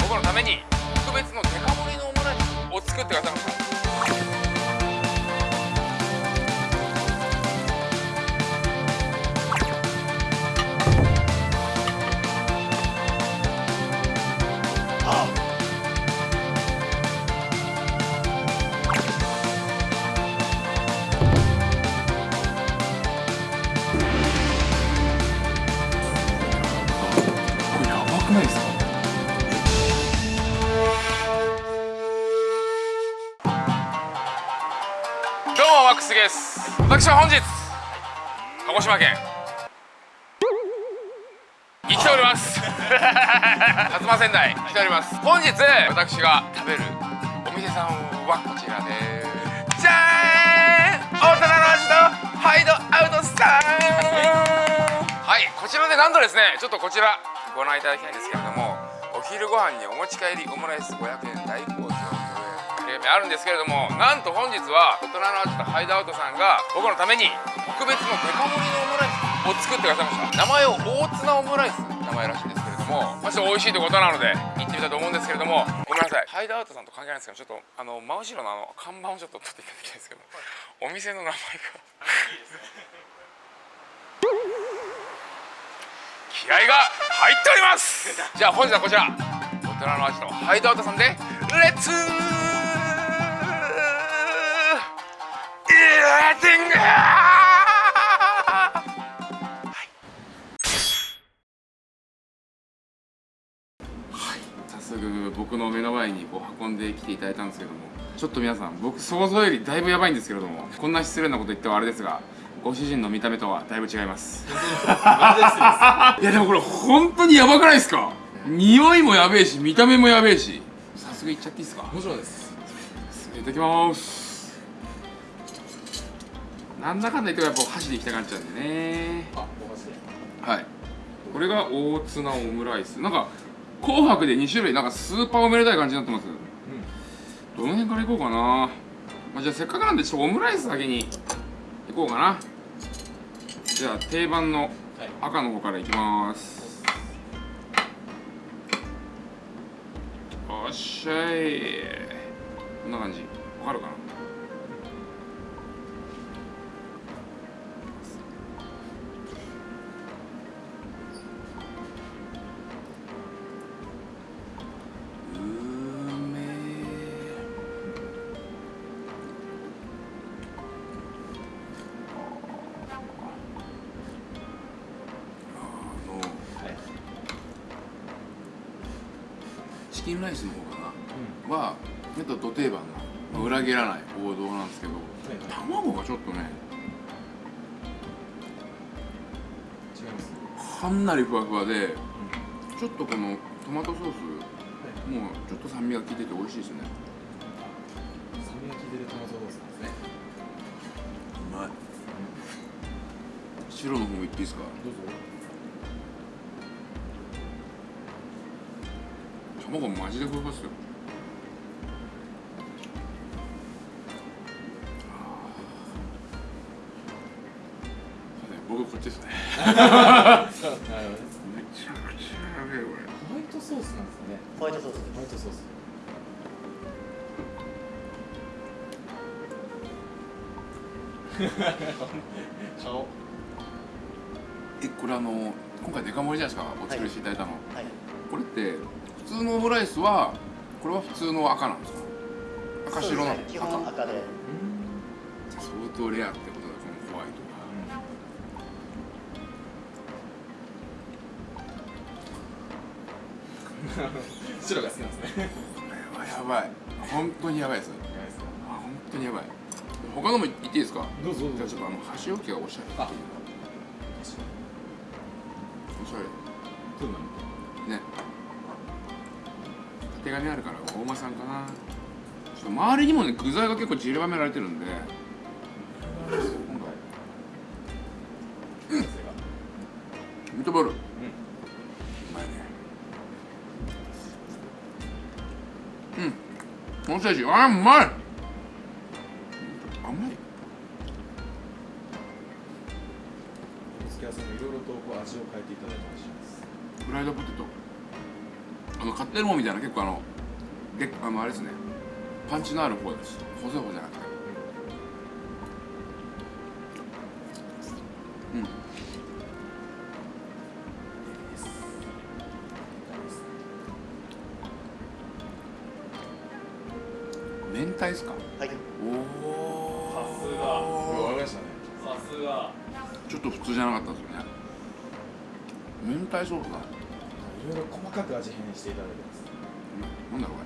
僕のために特別のデカ盛りのオムライスを作ってくださいました私は本日鹿児島県に来ております。薩摩仙台来ております。本日私が食べるお店さんはこちらです。じゃーん。大人の味とハイドアウトさん。はいこちらでなんとですね。ちょっとこちらご覧いただきたいんですけれどもお昼ご飯にお持ち帰りオムライス500円大好評。というあるんですけれどもなんと本日は大人の味とハイドアウトさんが僕のために特別のデカ盛りのオムライスを作ってくださいました。名前を大ツナオムライス名前らしいんですけれどもまあちょっと美味しいということなので行ってみたいと思うんですけれどもごめんなさい。ハイドアウトさんと関係ないんですけどちょっとあの真後ろのあの看板をちょっと取っていただきたいんですけどお店の名前が気合が入っております。じゃあ本日はこちら。大人の味のハイドアウトさんでレッツレッティング早速僕の目の前にこう運んできていただいたんですけどもちょっと皆さん僕想像よりだいぶやばいんですけれどもこんな失礼なこと言ってはあれですがご主人の見た目とはだいぶ違います。いやでもこれ本当にやばくないですか？匂いもやべえし見た目もやべえし。早速いっちゃっていいですか？もちろんです。いただきますなんだかんだ言ってもやっぱ箸でいきたくなっちゃうんでね。あお箸ではい。これが大ツナオムライス。なんか紅白で2種類なんかスーパーおめでたい感じになってます。どの辺からいこうかな、まあ、じゃあせっかくなんでちょっとオムライスだけにいこうかな。じゃあ定番の赤の方からいきます。おっしゃい。こんな感じ。わかるかなっとど定番のまあ裏切らない王道なんですけど、卵がちょっとねかなりふわふわで、ちょっとこのトマトソース、もうちょっと酸味が効いてて美味しいですね。酸味が効いてるトマトソースなんですね。うまい。白の方もいっていいですか？どうぞ。卵マジでふわふわっすよトソースなんですね。ホワイトソースホワイトソース。顔えこれあの今回デカ盛りじゃないですか。お作りしていただいたの、はい。これって普通のオムライスはこれは普通の赤なんですか？赤白なの、ね基本赤で。相当レアって 白が好きなんですね。がこれはやばい。本当にやばいです。あ本当にやばい。他のも言っていいですか？どうぞどうぞ。じゃあちょっとあの箸置きがおしゃれ。おしゃれどうなのね。手紙あるから大間さんかな。ちょっと周りにもね具材が結構散りばめられてるんでい。てらっしゃいます。フライドポテト。あの買ってるもんみたいな結構あのであのあれですね。パンチのある方です。細い方じゃなくて。うんですか？はい。おおさすが。わかりましたねさすが。ちょっと普通じゃなかったですよね。明太ソースだいろいろ細かく味変していただいてます。なんだろうこ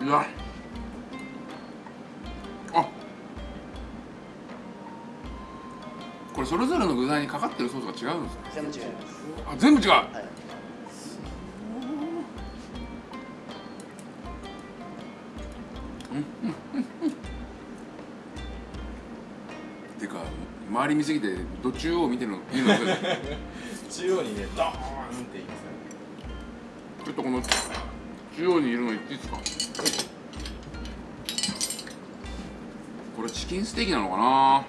れうわ。あ。これそれぞれの具材にかかってるソースが違うんですか？全部違います。あ全部違う。はい周り見すぎてど中央見てるの見るのち中央にねドーンって言いますねょっとこの中央にいるの言っていいですか？これチキンステーキなのかな？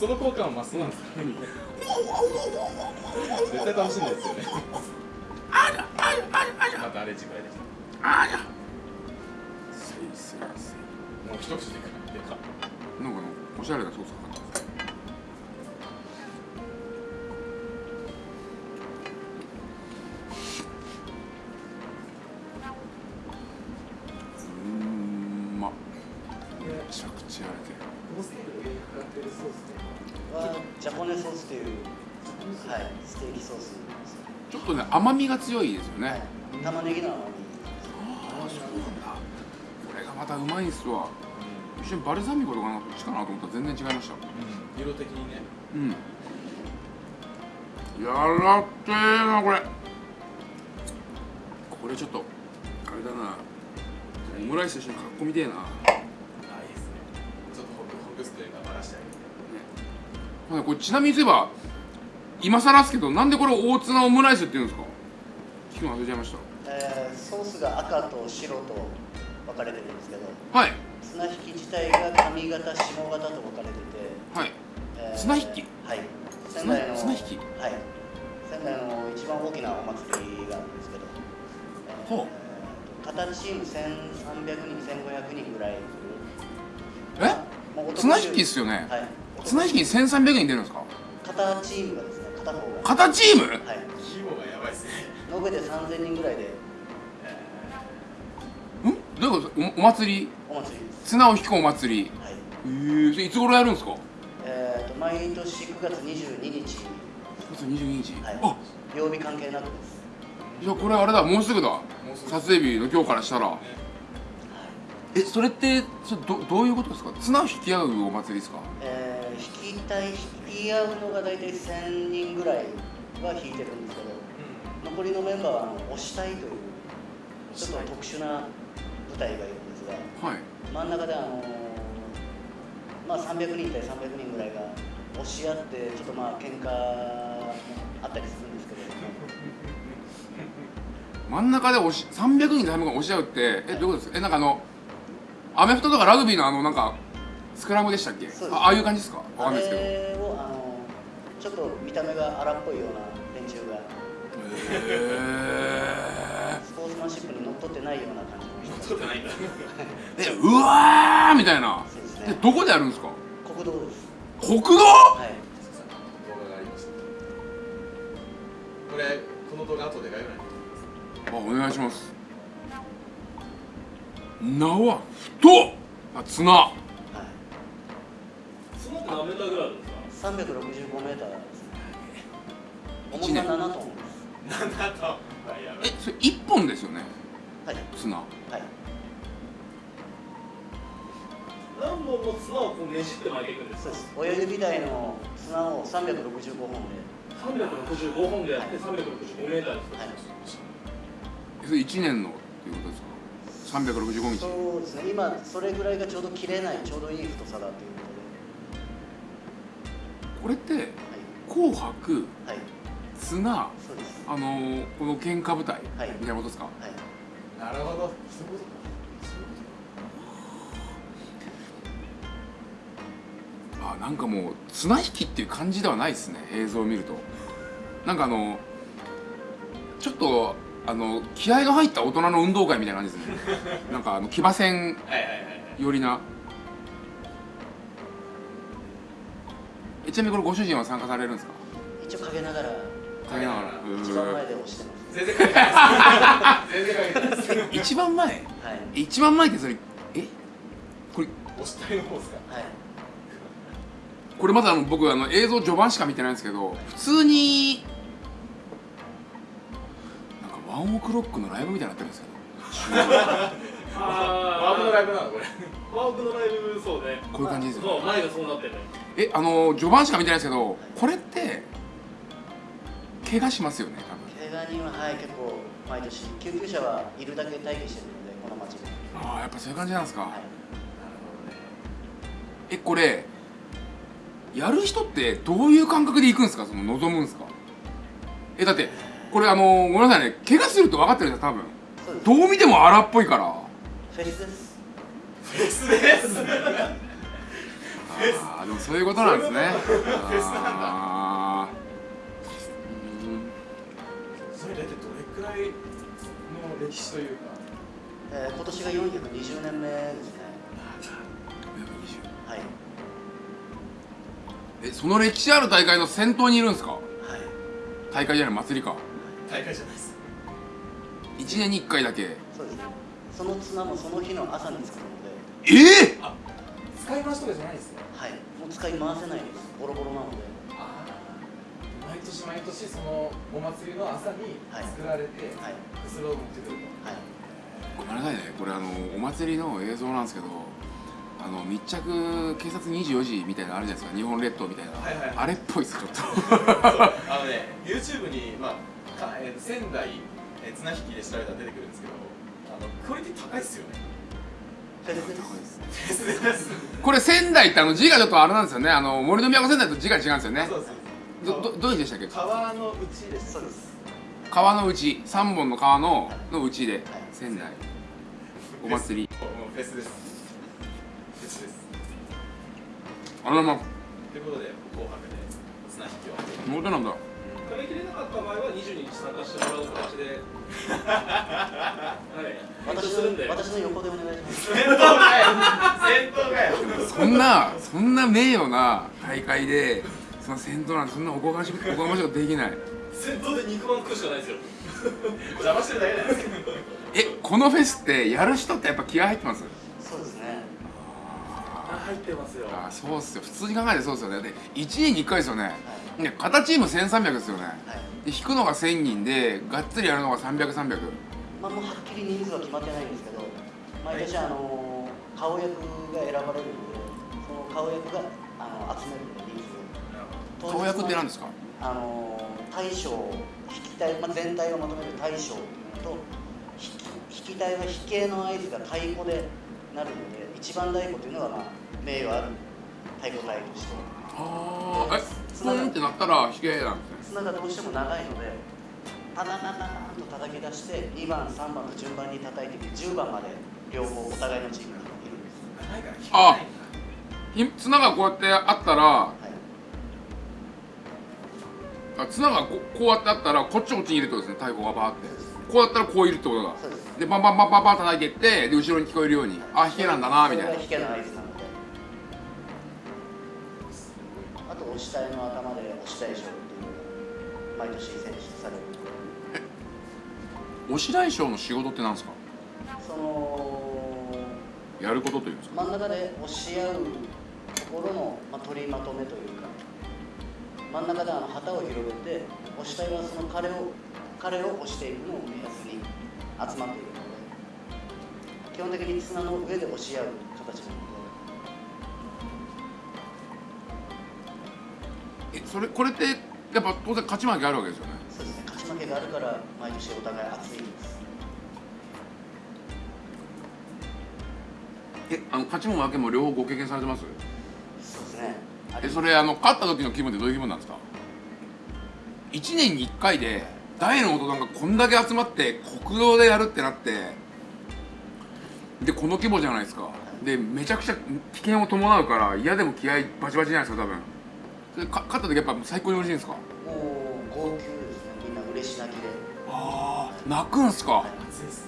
その効果はマスなんですか？絶対楽しいんですよね。またあれ次回でしありゃせいせいせいたもう一口でかでかなんかのおしゃれなソースかかってますうーんまめちゃくちゃやれてるこのステーキの上にかかってるソースってはジャポネソースというはいステーキソースちょっとね甘みが強いですよね、はい玉ねぎの甘みまたうまいんすわ。一瞬バルサミコとかなんかこっちかなと思ったら全然違いました。うん。色的にね。うん。やらってーなこれ。これちょっとあれだな。オムライスと一緒にかっこみてえな。あいいですね。ちょっとホクホクスというかバラしてあげて。ほんでこれちなみに言えば今更ですけどなんでこれ大ツナオムライスって言うんですか？聞くの忘れちゃいましえーソースが赤と白と分かれてるんですけどたはい。綱引き自体が上型下型と分かれてて、はい。えー綱引き？はい。仙台の綱引き？はい。仙台の一番大きなお祭りがあるんですけど、えーほう片チーム1300人1500人ぐらいえ？綱引きっすよね。はい。綱引きに1300人出るんですか？片チームがですね片方が。片チーム？はい。規模がやばいですね。延べで3000人ぐらいでんどういうこと？おお祭り？お祭りです。綱を引くお祭り。はい。へえそれいつ頃やるんですか？えー、と毎年9月22日、9月22日、はい。あ、曜日関係なくです。じゃあこれあれだもうすぐだ。撮影日の今日からしたら。えそれってそれどどういうことですか？綱を引き合うお祭りですか？えー、引きたい引き合うのが大体1000人ぐらいは引いてるんですけど残りのメンバーは押したいというちょっと特殊な部隊がいるんですがはい。真ん中であのーまあ300人対300人ぐらいが押し合ってちょっとまあ喧嘩もあったりするんですけど。真ん中で押し300人300人押し合うってえどういうことですか？えなんかあのアメフトとかラグビーのあのなんかスクラムでしたっけ？あああいう感じですか？わかあんないですけど。あのちょっと見た目が荒っぽいような連中が。えスポーツマンシップにのっとってないような感じの人取ってないんだえうわーみたいな。ですねでどこでやるんですか？国道です。国道はい動画がありましたこれこの動画後で概要欄にあお願いします。縄太っ。あ綱。はい。そのって何メーターぐらいあるんですか？365そうです。親指台の綱を365本で。365本でやって365メーターですか。はいそれ1年のっていうことですか？365日。そうですね。今それぐらいがちょうど切れないちょうどいい太さだというここれってとで紅白はい、はい、綱そうです。あのーこの喧嘩舞台はい。みたいなことですか？はい。なるほど。そういうことなんかもう綱引きっていう感じではないですね映像を見ると。なんかあのちょっとあの気合が入った大人の運動会みたいな感じですね。なんかあの騎馬戦はいはいはいはい寄りな。えちなみにこれご主人は参加されるんですか？一応陰ながら。陰ながら。一番前で押してます。全然関係ないです。全然関係ないです。え 一番前。はい。え一番前ってそれえ？これ押したいの方ですか？はいこれまだあの僕あの映像序盤しか見てないんですけど普通になんかワンオクロックのライブみたいになってるんですけどワープのあライブなのこれ。ーワークのライブそうね。こういう感じですよそう前がそうなってるねえあの序盤しか見てないですけどこれって怪我しますよね怪我人ははい結構毎年救急車はいるだけ待機してるのでこの町で。多分ああやっぱそういう感じなんですか、はい。えこれやる人ってどういう感覚で行くんですか？その望むんですか？えだってこれあのごめんなさいね。怪我すると分かってるんですよ多分どう見ても荒っぽいから。フェスです。フェスです。ああでもそういうことなんですね。フェスなんだ。それ大体どれくらいの歴史というか。えー今年が420年目ですね。はいえその歴史ある大会の先頭にいるんですか？はい。大会じゃない祭りか。大会じゃないです。1年に1回だけ。そうです。ねその綱もその日の朝に作るので。ええ使い回しとかじゃないですね。はい。もう使い回せないです。ボロボロなので。ああ毎年毎年そのお祭りの朝に作られて、はい。それを持ってくるはい。ごめんなさいね。これあのお祭りの映像なんですけどあの密着警察24時みたいなのあるじゃないですか日本列島みたいな、はいはいはい。あれっぽいですちょっと。とあのね YouTube に、まあかえー仙台、えー綱引きで調べたら出てくるんですけどあのクオリティ高いっすよね。これ仙台ってあの字がちょっとあれなんですよね。あの森の都仙台と字が違うんですよね。そうそうどどどういう字でしたっけ？川の内ですそうです川の内。3本の川のの内で。はい。仙台。お祭り。フェスですあらま。ということで紅白で綱引きを妹なんだ。食べきれなかった場合は22日参加してもらう形で。はい。私するんで。の私の横でお願いします。戦闘かよ。戦闘かよ。そんなそんな名誉な大会でその先頭なんてそんなおこがましいおこがましいことできない。先頭で肉まん食うしかないですよ。邪魔してるだけないですか。えこのフェスってやる人ってやっぱ気合入ってます？入ってますよ。あそうっすよ。普通に考えてそうですよね。で1年に1回ですよね。ね片チーム1300ですよね。はい。で引くのが1000人でがっつりやるのが300300まあもうはっきり人数は決まってないんですけど毎年あの顔役が選ばれるのでその顔役があの集める人数を顔役って何ですか？あの大将引き体、まあ、全体をまとめる大将っていうのと引き体は引けの合図が太鼓でなるので一番太鼓っていうのがまあ名誉ある太鼓隊としてああえスーンってなったら引けなんですね。綱がどうしても長いのでタタタタタンと叩き出して2番3番と順番に叩いていって10番まで両方お互いのチームがいるんです、長いから引あひ綱がこうやってあったらはい、あ綱がここうやってあったらこっちこっちにいるってことですね太鼓がバーって。こうやったらこういるってことだ。そうです。でバンバンバンバンバン叩いていってで後ろに聞こえるようにあ引けなんだなみたいな。それが引けなのであと押し体の頭で押し体賞っていうのが毎年選出される。押し大将の仕事ってなんですか？そのやることというんですか？真ん中で押し合うところの、まあ、取りまとめというか真ん中であの旗を広げて押し体はその彼を彼を押していくのを目安に集まっているので基本的に綱の上で押し合う形なのえそれこれってやっぱ当然勝ち負けあるわけですよね。でそうですね。勝ち負けがあるから毎年お互い熱いんです。えあの勝ちも負けも両方ご経験されてます？そうですね。あえそれあの勝った時の気分ってどういう気分なんですか？1年に1回で大の大人がこんだけ集まって国道でやるってなってでこの規模じゃないですか。でめちゃくちゃ危険を伴うから嫌でも気合バチバチじゃないですか多分。でか勝った時やっぱ最高に嬉しいんですか？もう号泣ですね。みんな嬉し泣きで、ああ泣くんすか？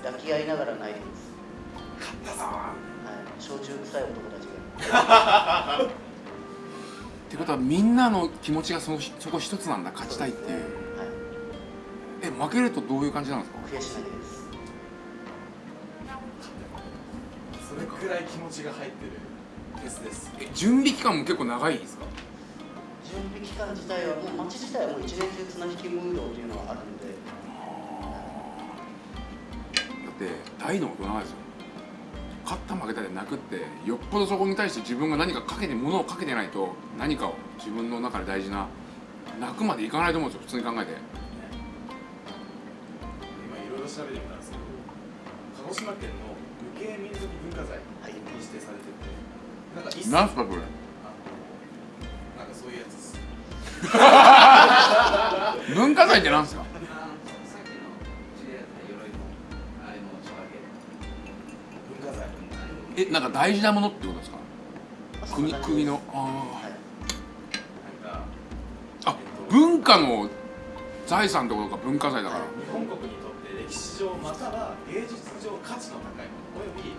抱き合いながら泣いてます。勝ったぞはい。焼酎臭い男たちが。ってことはみんなの気持ちがそのそこ一つなんだ。勝ちたいって。いうはい。え負けるとどういう感じなんですか？悔し泣きです。それくらい気持ちが入ってるフェスです。え準備期間も結構長いですか？準備期間自体はもう街自体はもう一年中綱引きムードっていうのがあるんで。だって大の大人ですよ。勝った負けたで泣くってよっぽどそこに対して自分が何かかけて物をかけてないと何かを自分の中で大事な泣くまでいかないと思うんですよ普通に考えて。今いろいろ調べてみたんですけど鹿児島県の無形民族文化財に指定されててなんか一切なんすかこれ文化財ってなんですか？文化財えなんか大事なものってことですか？国国のあはいあ文化の財産ってことか文化財だから。日本国にとって歴史上または芸術上価値の高いものおよび、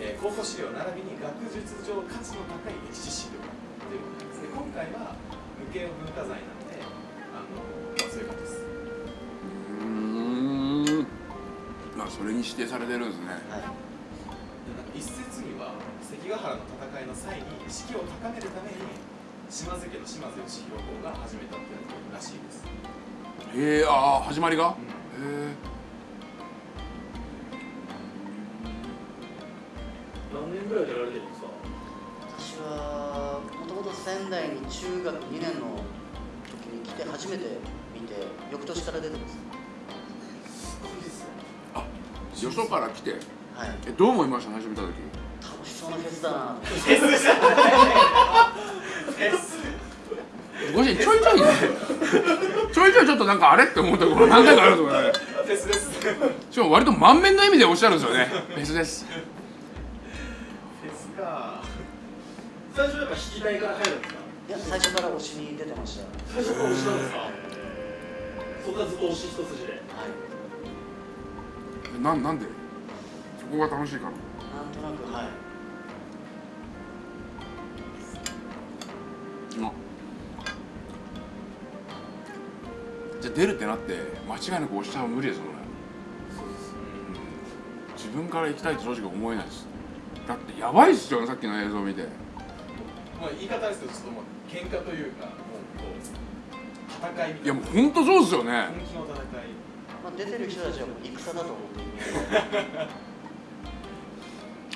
えー考古資料並びに学術上価値の高い歴史資料ということなんですね。今回は無形文化財なのであの、まあ、そういうことです。うーん。まあそれに指定されてるんですね。はい。一説には関ヶ原の戦いの際に士気を高めるために島津家の島津義弘公が始めたっていうらしいです、へえああ始まりがへえ何年ぐらいでやられてるんですか仙台に中学2年の時に来て初めて見て翌年から出てます。よ。そから来て？はい。えどう思いました？最初見た時。楽しそうなフェスだな。とご主人ちょいちょいねちょいちょいちょっとなんかあれって思うところ何回かあ るんですよね。フェスですフェしかも割と満面の意味でおっしゃるんですよね。別です最初やっぱ引きたいから入るんですか？いや最初から推しに出てました。最初から推しなんですか？そこはずっと推し一筋で。はい。ななんで？そこが楽しいから。なんとなくはい。あじゃあ出るってなって間違いなく押しちゃう無理ですもんね。自分から行きたいと正直思えないです。だってやばいっすよねさっきの映像見てまあ言い方ですけどちょっともう喧嘩というかもうこう戦いみたいな。いやもう本当そうですよね。本気の戦いまあ、出てる人たちはもう戦だと思って。い る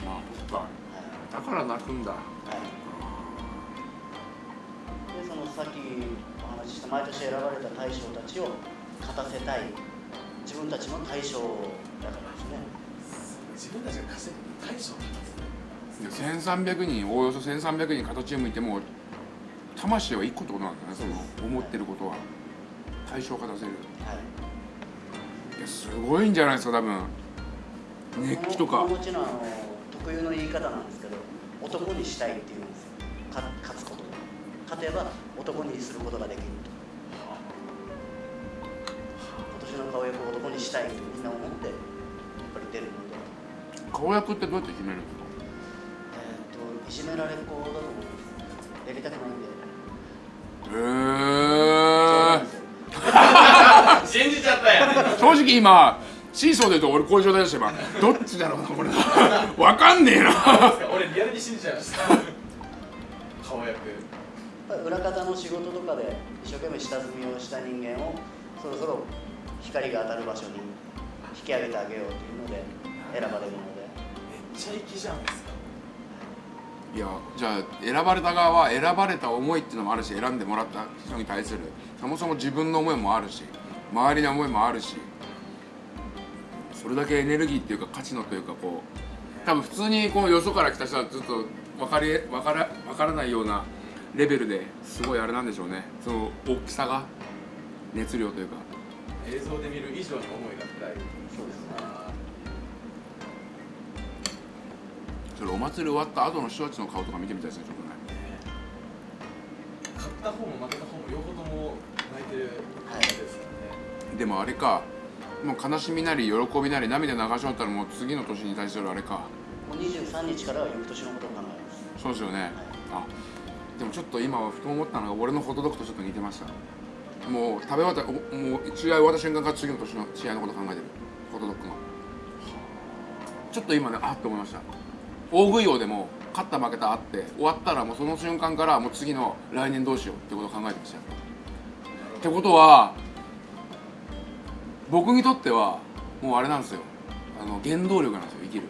あそっか。だから泣くんだ。はい、でそのさっきお話しした毎年選ばれた大将たちを勝たせたい。自分たちの大将だからですね。自分たちが稼いでる大将なんですね1300人おおよそ1300人形を向いても魂は一個ってことなんだねその思ってることは。対象化出せる。はい。いやすごいんじゃないですか多分。熱気とか。このこの町のあの特有の言い方なんですけど男にしたいっていうんですよ。か勝つことで勝てば男にすることができると。今年の顔役を男にしたいとみんな思ってやっぱり出るので。顔役ってどうやって決めるんですかいじめられっ子だと思いますやりたくないんでへえ信じちゃったやん正直今シーソーで言うと俺こういう状態でした今。どっちだろうなこれわかんねえな。俺リアルに信じちゃいました顔役。裏方の仕事とかで一生懸命下積みをした人間をそろそろ光が当たる場所に引き上げてあげようというので選ばれるので。めっちゃ粋じゃないやじゃあ選ばれた側は選ばれた思いっていうのもあるし選んでもらった人に対するそもそも自分の思いもあるし周りの思いもあるしそれだけエネルギーっていうか価値のというかこう多分普通にこうよそから来た人はずっと分かり分から分からないようなレベルですごいあれなんでしょうね。その大きさが熱量というか。映像で見る以上に思いが深い。それお祭り終わった後の人たちの顔とか見てみたいですねちょっとね。勝った方も負けた方も両方とも泣いてる感じですからね、でもあれかもう悲しみなり喜びなり涙流し終わったらもう次の年に対するあれか。もう23日からは翌年のことを考えます。そうですよね。あでもちょっと今ふと思ったのが俺のホットドッグとちょっと似てました。もう食べ終わったおもう試合終わった瞬間から次の年の試合のこと考えてる。ホットドッグの。ちょっと今ねあっと思いました大食い王でも勝った負けたあって終わったらもうその瞬間からもう次の来年どうしようってことを考えてました。よってことは僕にとってはもうあれなんですよ。あの原動力なんですよ生きる。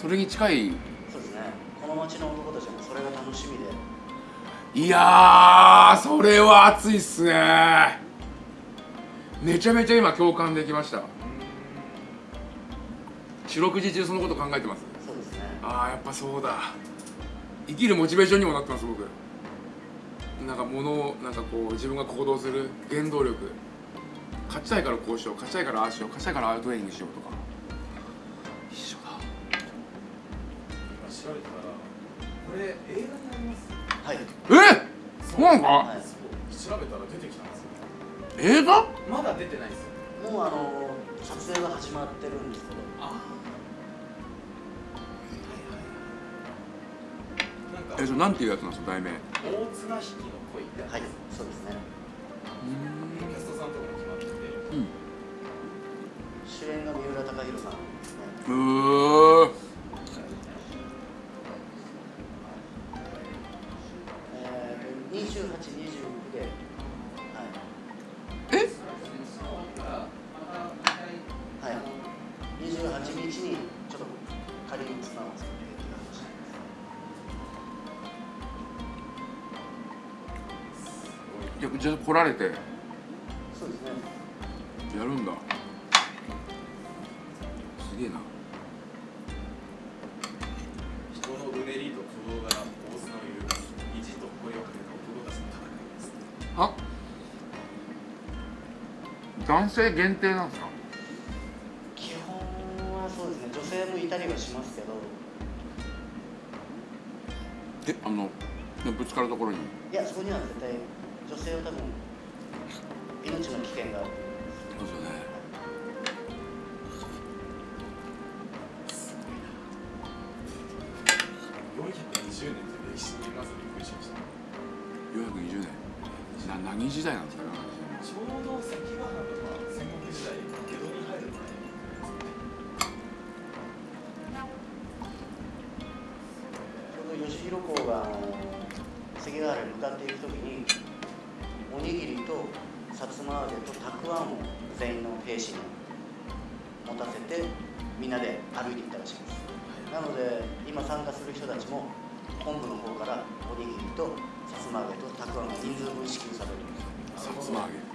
それに近い。そうですね。この町の男たちもそれが楽しみで。いやーそれは熱いっすね。めちゃめちゃ今共感できました。四六時中そのこと考えてますああやっぱそうだ。生きるモチベーションにもなってます僕。なんか物をなんかこう自分が行動する原動力。勝ちたいからこうしよう勝ちたいからああしよう勝ちたいからああいうトレーニングしようとか。一緒だ。今調べたらこれ映画になります？はい。え？そうなのか、はい。調べたら出てきたんですよ。映画？まだ出てないですよ。もうあの撮影が始まってるんですけどえそれなんていうやつなんですか題名？大綱引きの恋ってはいそうですね。キャストさん。とかも決まってて主演が三浦貴大さんですね。うーじゃ来られて。そうですね。やるんだ。すげえな。人のうねりと鼓動が大綱を揺るがす意地と声をかけた男たちの戦いです。あ男性限定なんですか？性は多分。命の危険が。あるそうですよね420年って歴史にまずびっくりしました。420年。な何時代なんですかね。ちょうど関ヶ原つま揚げとたくあんが人数分支給されるんですさつま揚げん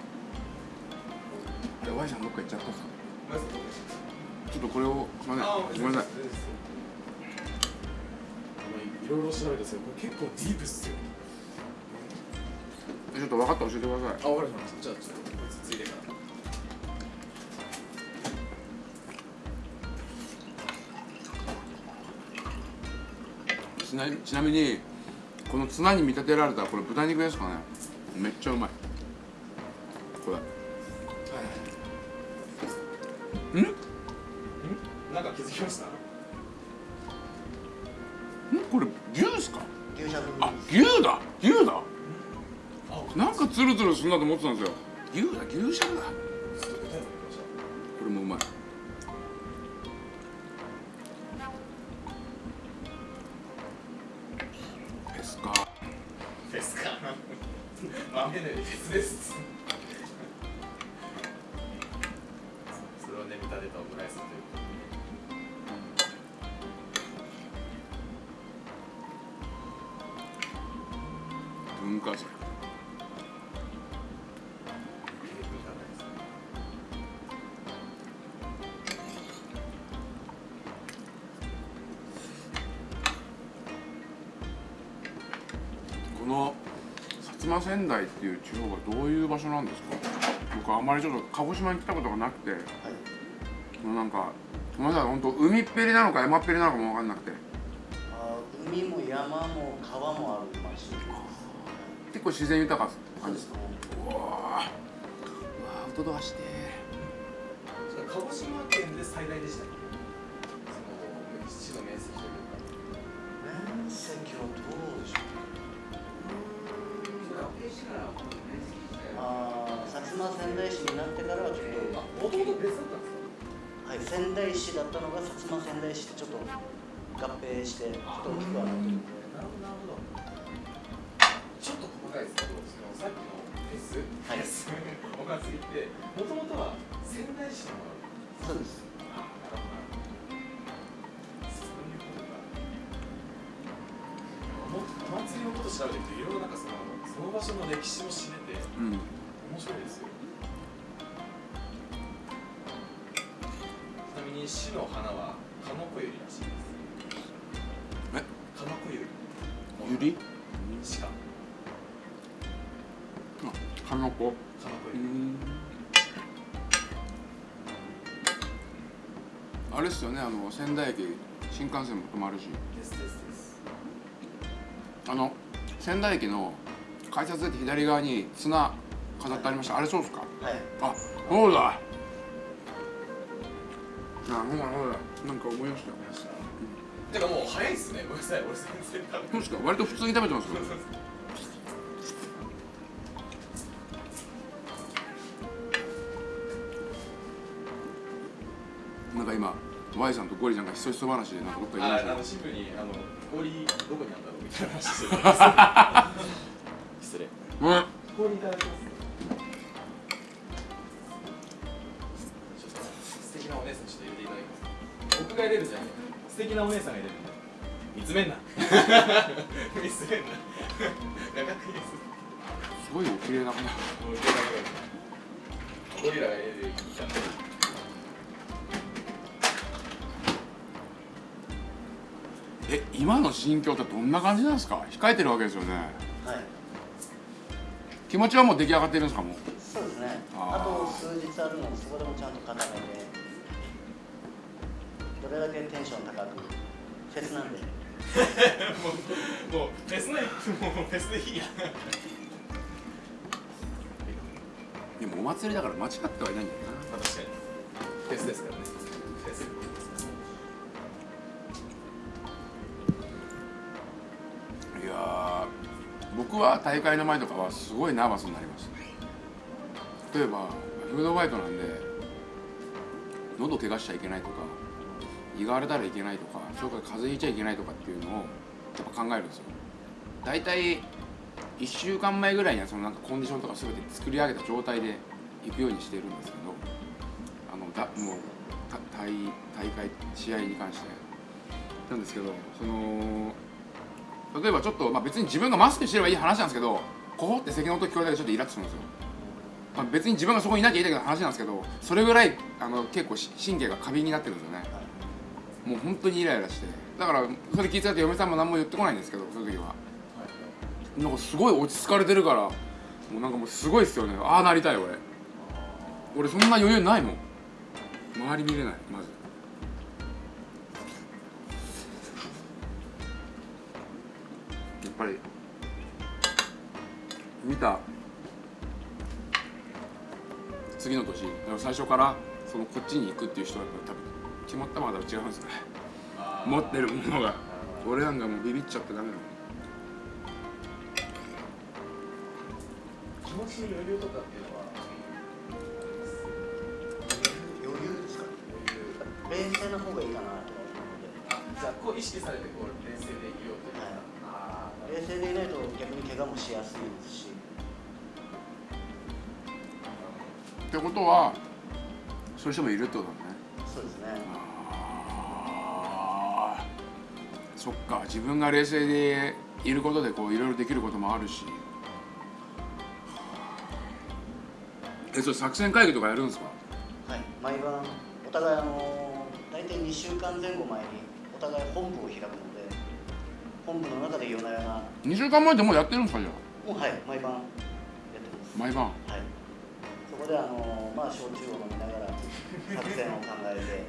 どっか行っちゃったんですか？まずちょっとこれをすいませんあごめんなさい。いろいろ調べたんです。けどこれ結構ディープっすよ。ちょっと分かった。ら教えてくださいあ、わかりました。じゃあちょっとこいつついでから。ちなちなみにこのツナに見立てられたこれ豚肉ですかね。めっちゃうまい。これ。んん？なんか気づきました？これ牛ですか？あ牛だ。牛だ。あ、なんかツルツルするなと思ってたんですよ。牛だ。牛しゃぶだこれもうまい豆のです。それをね見立てたオムライスという文化財地方はどういう場所なんですか？僕あんまりちょっと鹿児島に来たことがなくて、もうなんかごめんなさい本当海っぺりなのか山っぺりなのかも分かんなくて。海も山も川もある町結構自然豊かですす感じでか？ねうわーうわーアウトドアして。鹿児島県で最大でしたっけ？その市の面積というか。面積はどうあー薩摩仙台市になってからはちょっとあもともと別だったんですかはい、仙台市だったのが薩摩仙台市ってちょっと合併してちょっと大きくはなってるんでなるほどなるほどちょっと細かいですけどそのさっきのフェス、はいフェスお祭りってもともとは仙台市のものそうですあなるほどなるほどそういうことかもお祭りのこと調べていくといろいろなんかそのその場所の歴史も知れてうん白いですよちなみに市の花はカノコユリらしいです。え？カノコユリ？ゆり鹿あかのこカノコユリうん。あれっすよねあの仙台駅新幹線も止まるし。ですですです。あの仙台駅の改札出て左側に綱飾ってありました。あれそうですか？はい。あそうだ。あほらほらなんか思い出したよてかもう早いっすね。ごめんなさい。俺全然食べそうですか？割と普通に食べてますよ。なんか今 Y さんとゴリちゃんがひそひそ話でなんかどっか行きました？よああのシンプルにあの氷どこにあんだろうみたいな話してる 失礼。うん。氷いただきますなお姉さんが入れる見つめんな。見つめんな。画角いいですすごいお綺麗な方だ。ゴリラが入れるいいじゃんえ今の心境ってどんな感じなんですか？控えてるわけですよね。はい。気持ちはもう出来上がってるんですかもう？そうですね。あと数日あるのでそこでもちゃんと固めて。どれだけテンション高くフェスなんで。もうもうフェスのもうフェスでいいやでもお祭りだから間違ってはいないんだよまあ確かに。フェスですからね。フェスいやー僕は大会の前とかはすごいナーバスになります例えばフードファイトなんで喉怪我しちゃいけないとか胃が荒れたらいけないとかそれから風邪ひいちゃいけないとかっていうのをやっぱ考えるんですよ。大体1週間前ぐらいにはそのなんかコンディションとか全て作り上げた状態で行くようにしてるんですけどあのだもうた大大会試合に関して。なんですけどその例えばちょっと、まあ、別に自分がマスクしてればいい話なんですけどこほって咳の音聞こえただけでちょっとイラッとするんですよ、まあ、別に自分がそこにいなきゃいいだけの話なんですけどそれぐらいあの結構し神経が過敏になってるんですよね。もう本当にイライラして。だからそれ聞いてたって嫁さんも何も言ってこないんですけどその時は。なんかすごい落ち着かれてるからもうなんかもうすごいっすよね。ああなりたい俺。俺そんな余裕ないもん。周り見れないまず。やっぱり。見た。次の年。最初からそのこっちに行くっていう人は多分決まったまだ違うんですね。持ってるものが。俺なんかもうビビっちゃってダメだもん気持ちに余裕とかっていうのは余裕ですか？冷静な方がいいかなとは思うこう意識されてこう冷静でいようと。はい。冷静でいないと逆に怪我もしやすいですし。ってことはそういう人もいるってことだ。ねそうですね。あーそっか。自分が冷静でいることでこういろいろできることもあるし。えそれ作戦会議とかやるんですか？はい。毎晩お互いあの大体2週間前後前にお互い本部を開くので本部の中で夜な夜な。2週間前でもうやってるんですかじゃもうはい。毎晩やってます。あ毎晩？はい。そこであのまあ焼酎を飲みながら作戦を考えて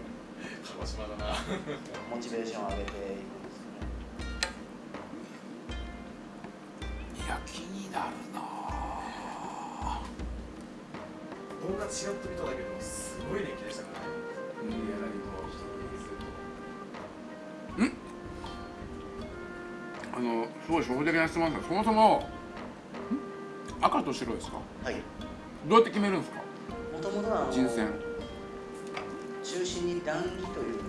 鹿児島だな。モチベーションを上げていくんですよね。いや気になるな。動画ちらっと見ただけでもすごい年季でしたからね。うん。あのすごい初歩的な質問ですがそもそも赤と白ですか？はい。どうやって決めるんですか？もともとは人選。中心に段木という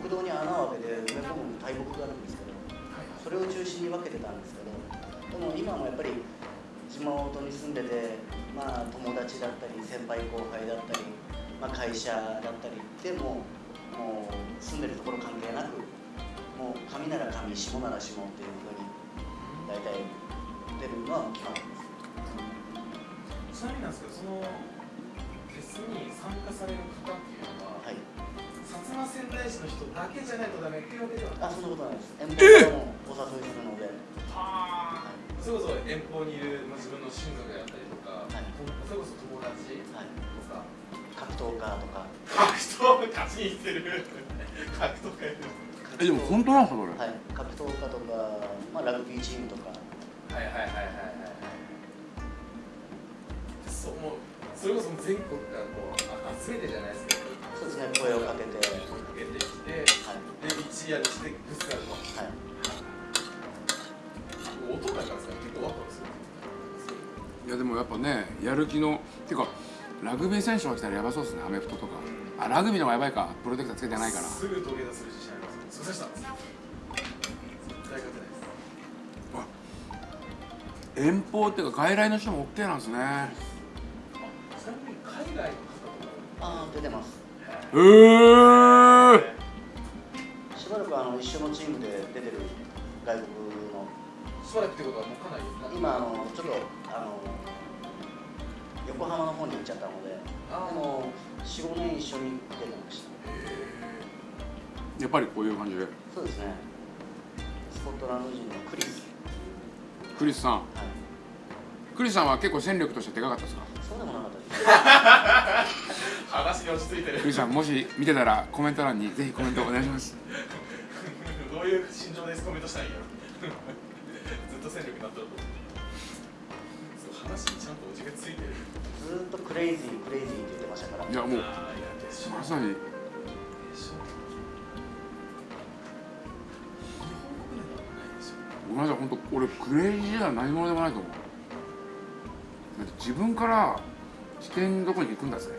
国道に穴を開けて埋め込む大木があるんですけどそれを中心に分けてたんですけどでも今もやっぱり地元に住んでて、まあ、友達だったり先輩後輩だったり、まあ、会社だったりでももう住んでるところ関係なくもう上なら上下なら下っていうふうに大体出るのは決まってます。ちなみになんですけどそのフェスに参加される方っていうのは、はい薩摩川内市の人だけじゃないとダメっていうわけではない。あそんなことないです。遠方からもお誘いするので。それこそ遠方にいる、まあ、自分の親族であったりとか、はい。それこそ友達とはい。か格闘家とか。格闘家勝ちに行ってる。格闘家えでも本当なんですかそれ、はい、格闘家とか、まあ、ラグビーチームとか、はいはいはいはいはい。はいそうもうそれこそ全国からこうあ集めてじゃないですけどそうですね、声をかけて、はい、声かけてきてで一夜にしてぶつかると。はい、音だからさ結構ワクワクするいやでもやっぱねやる気のていうかラグビー選手が来たらやばそうですねアメフトとか。あラグビーの方がやばいか。プロテクターつけてないから。すぐ土下座する自信ありますすいません絶対勝てないです。遠方っていうか外来の人も OK なんですね。ちなみに海外の方とああ、出てます。へえしばらくあの一緒のチームで出てる外国の、かしばらくってことはもうかなり今あの、ちょっとあの横浜の方に行っちゃったので、であー。も、4、5年一緒に出てました。やっぱりこういう感じで。そうですね、スコットランド人のクリス、クリスさん。はい、クリスさんは結構戦力としてでかかったですか？そうでもなかったです。話に落ち着いてるクリスさんもし見てたらコメント欄にぜひコメントお願いします。どういう心情でコメントしたらいいよ ずっと戦力になったらとそう話にちゃんとおじがついてる。ずーっとクレイジー、クレイジーって言ってましたから、いやもうまさに。ごめんなさい本当俺クレイジーじゃ何者でもないと思う自分から視点のとこに行くんだぜ。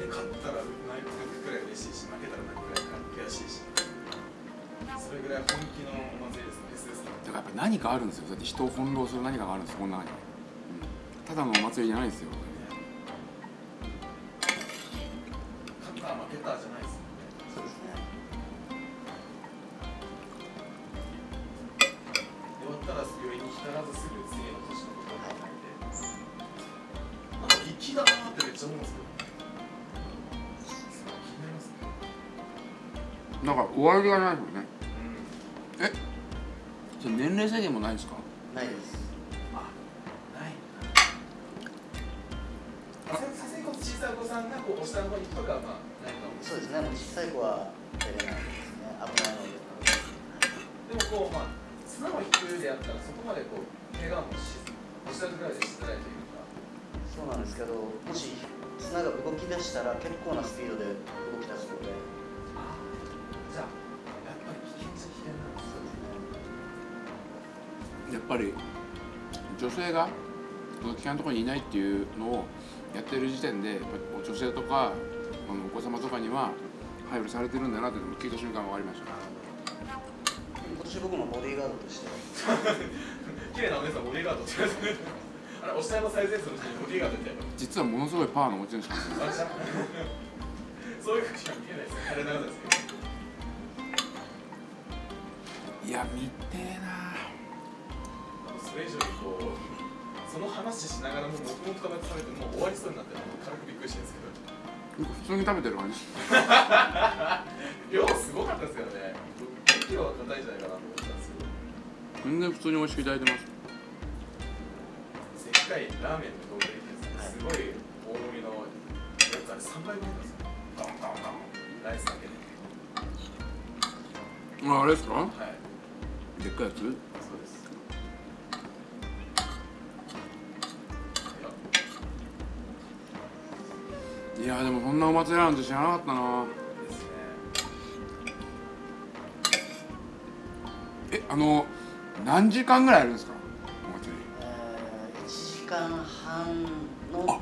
で勝ったら泣くくらい嬉しいし負けたら泣くくらい悔しいしそれぐらい本気のお祭りですねだからやっぱ何かあるんですよ。だって人を翻弄する何かがあるんですこの中に、うん、ただのお祭りじゃないですよだから終わりがないですよね。うん。えそれ年齢制限もないんですか？そのところにいないっていうのをやってる時点で女性とかあのお子様とかには配慮されてるんだなっていうのを聞いた瞬間分かりました。今年僕もボディーガードとして、綺麗なお姉さんボディーガードって言われてあれお下の最前線の人にボディーガードって実はものすごいパワーの持ち主なんですよ。そういうふうには見えないですよ彼ながらですけどいや見てえな。それ以上にこうその話しながらも黙々と食べてもう終わりそうになって軽くびっくりしてるんですけど。普通に食べてる感じ。量すごかったですよね。5キロは硬いんじゃないかなと思ったんですけど。全然普通に美味しくいただいてます。でっかいラーメンの動画でですねすごい大盛りのやつあれ3倍分なんですよドンドンドンライスだけで。ああれですかはい。でっかいやつ？いやでもそんなお祭りなんて知らなかったな。えあの何時間ぐらいあるんですか？お祭り。えー、1時間半の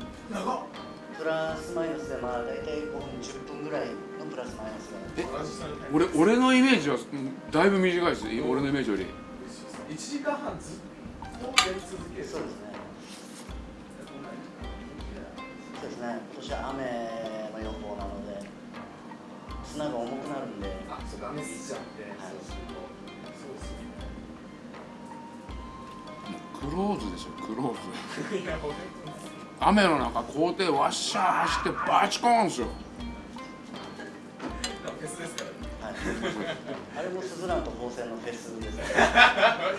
プラスマイナスでまあ大体5分10分ぐらいのプラスマイナスがえ俺俺のイメージはうんだいぶ短いです。俺のイメージより。1時間半ずっとやり続ける。そうですねですね今年は雨の予報なので砂が重くなるんで。あそうか雨降っちゃって、はい。そうするとそうですね。クローズでしょクローズ。雨の中校庭わっしゃー走ってバチコーンですよ。フェスですからね。はい。あれもスズランと宝泉のフェスです。ね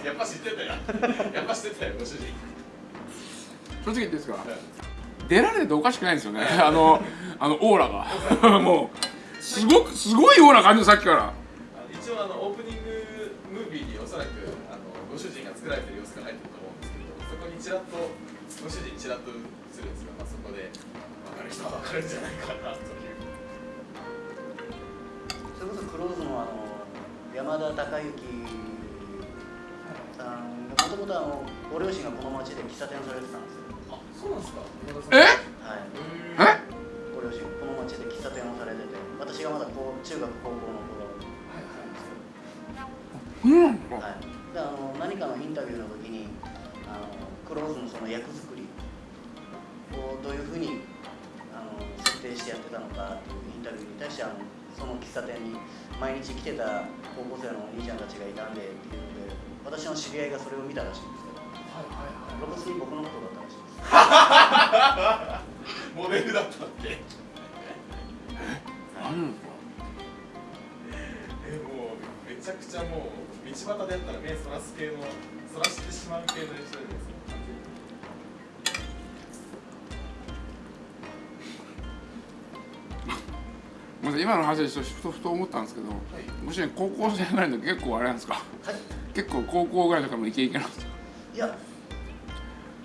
やっぱ知ってたよ。やっぱ知ってたよご主人。正直言っていいですか？出られてておかしくないんですよね。あのあのオーラが。もうすごくすごいオーラ感じるさっきから。一応あのオープニングムービーにおそらくあのご主人が作られてる様子が入ってると思うんですけどそこにちらっとご主人ちらっと映るんですが、まあ、そこで分かる人は分かるんじゃないかなというそれこそクローズのあの山田孝之さんがもともとあのご両親がこの町で喫茶店をされてたんですよそうなんですか？え？はい。え？ご両親この町で喫茶店をされてて私がまだこう中学高校の頃うんはい、であの何かのインタビューの時にあのクローズのその役作りをどういうふうにあの設定してやってたのかっていうインタビューに対してあのその喫茶店に毎日来てた高校生のお兄ちゃんたちがいたんでっていうので私の知り合いがそれを見たらしいんですけど露骨に僕のことだモデルだったって何えもうめちゃくちゃもう道端でやったら目そらす系のそらしてしまう系の人です今の話でちょっとふとふと思ったんですけどもし高校生ぐらいの時結構あれなんですか？はい。結構高校ぐらいとかもイケイケなんですか？いや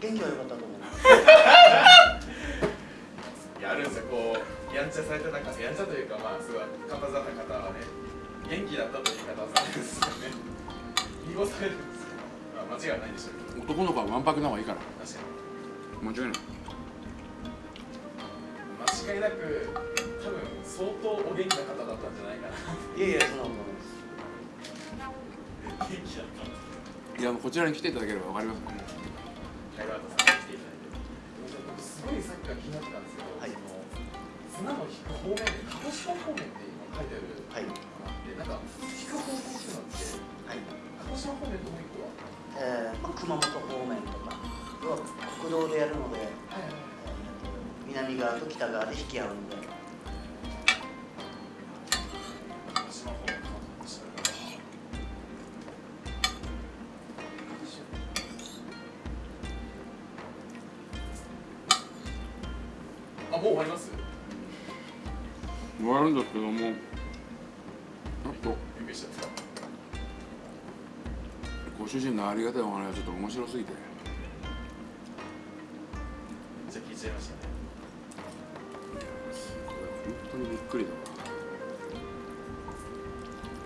元気は良かったと やるんですよこうやんちゃされてた方やんちゃというかまあすごい方ざな方はね元気だったという言い方をされるんですよね。濁されるんですよ、まあ、間違いないでしょうけど。男の子はわんぱくな方がいいから。確かに。間違いない間違いなく多分相当お元気な方だったんじゃないかな。いやいやそんなことないです。元気だったいやもうこちらに来ていただければわかります。ね方面で鹿児島方面って今書いてあるはい。のがあってなんか引く方向っていうのってはい鹿児島方面ともう一個はえーまあ、熊本方面とか要は国道でやるので、はい。南側と北側で引き合うので終わるんですけどもちょっとご主人のありがたいお話はちょっと面白すぎて。じゃあ聞いちゃいましたね。これ本当にびっくりだわ。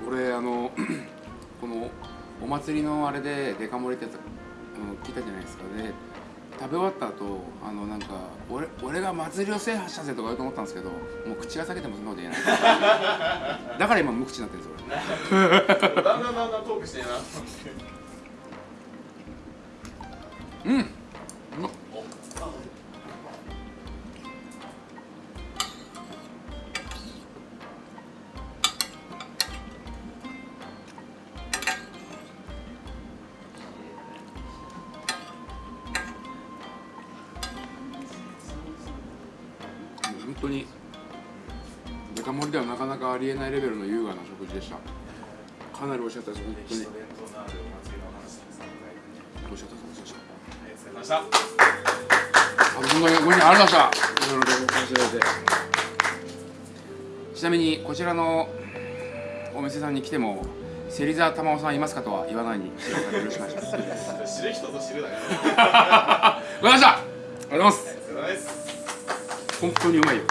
俺あの このお祭りのあれでデカ盛りってやつ、うん、聞いたじゃないですか。で食べ終わった後あのなんか俺俺が祭りを制覇したぜとか言うと思ったんですけどもう口が裂けてもそんなこと言えない。だから今無口になってるんですよ俺。だんだんだんだんトークしてるな。うんありえないレベルの優雅な食事でした。かなり美味しかったです本当に。美味しかったです美味しかっありがとうございました。たあ本当にごめんありがとうございましたいろいろ話しいてちなみにこちらのお店さんに来ても芹沢玉緒さんいますかとは言わないによろしくお願いします知る人ぞ知るだからわかりました ありがとうございます。本当にうまいよ